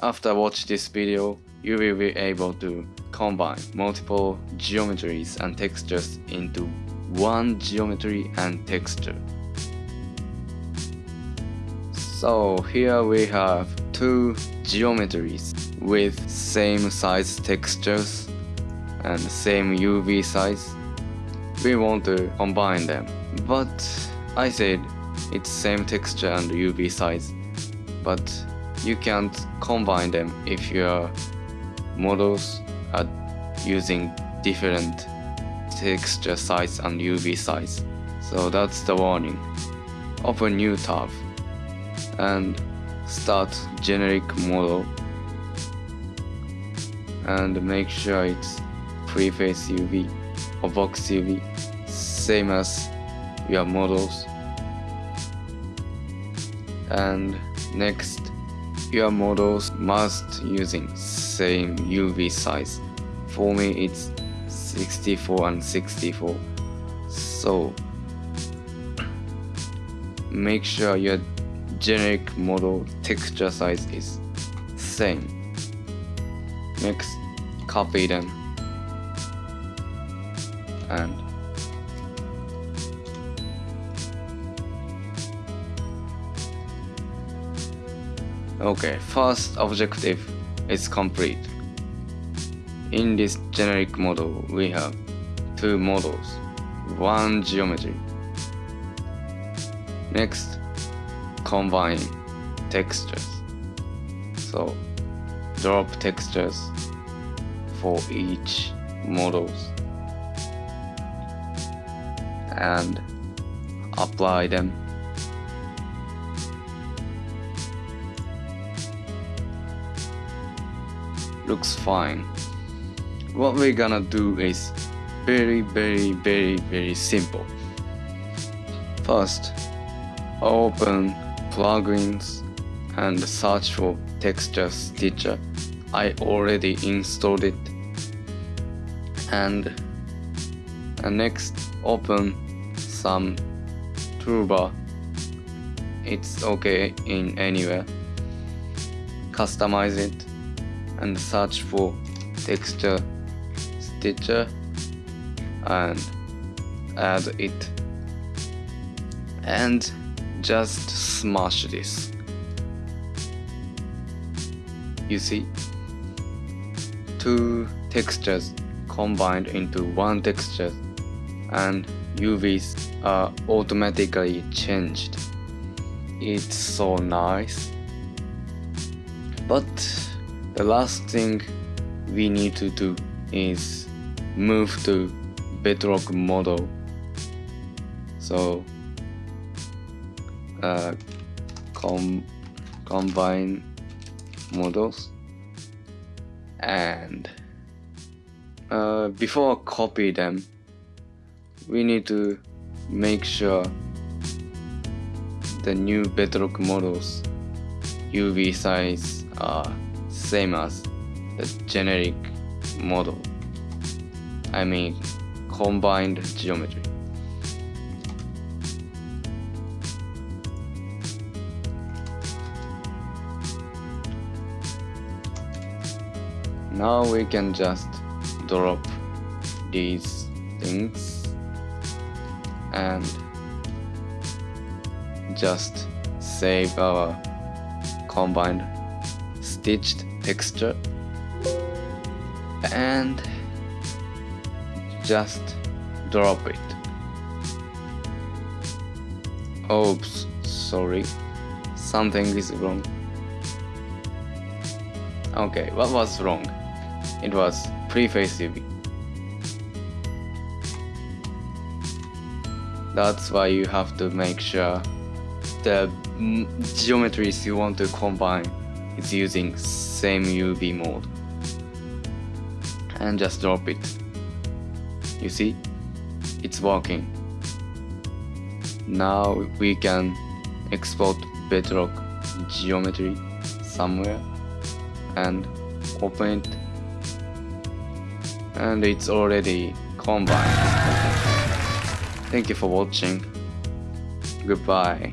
After watch this video, you will be able to combine multiple geometries and textures into one geometry and texture. So here we have two geometries with same size textures and same UV size. We want to combine them, but I said it's same texture and UV size, but you can't combine them if your models are using different texture size and UV size. So that's the warning. Open new tab and start generic model and make sure it's per-face UV or box UV same as your models and next your models must using same UV size for me it's 64 and 64 so make sure your generic model texture size is same. Next copy them. And okay first objective is complete. In this generic model we have two models one geometry. Next combine textures. So drop textures for each models and apply them looks fine. What we're gonna do is very very very very simple. First open plugins and search for texture stitcher. I already installed it. And, and next open some toolbar. It's okay in anywhere. Customize it and search for texture stitcher and add it. And just smash this. You see two textures combined into one texture and UVs are automatically changed. It's so nice. But the last thing we need to do is move to bedrock model. So uh, com combine models and uh, before copy them we need to make sure the new bedrock models UV size are same as the generic model. I mean combined geometry. Now we can just drop these things and just save our combined stitched texture and just drop it. Oops sorry. Something is wrong. Okay what was wrong? It was per-face UV that's why you have to make sure the geometries you want to combine is using same UV mode. And just drop it. You see? It's working. Now we can export bedrock geometry somewhere and open it. And it's already combined. Thank you for watching. Goodbye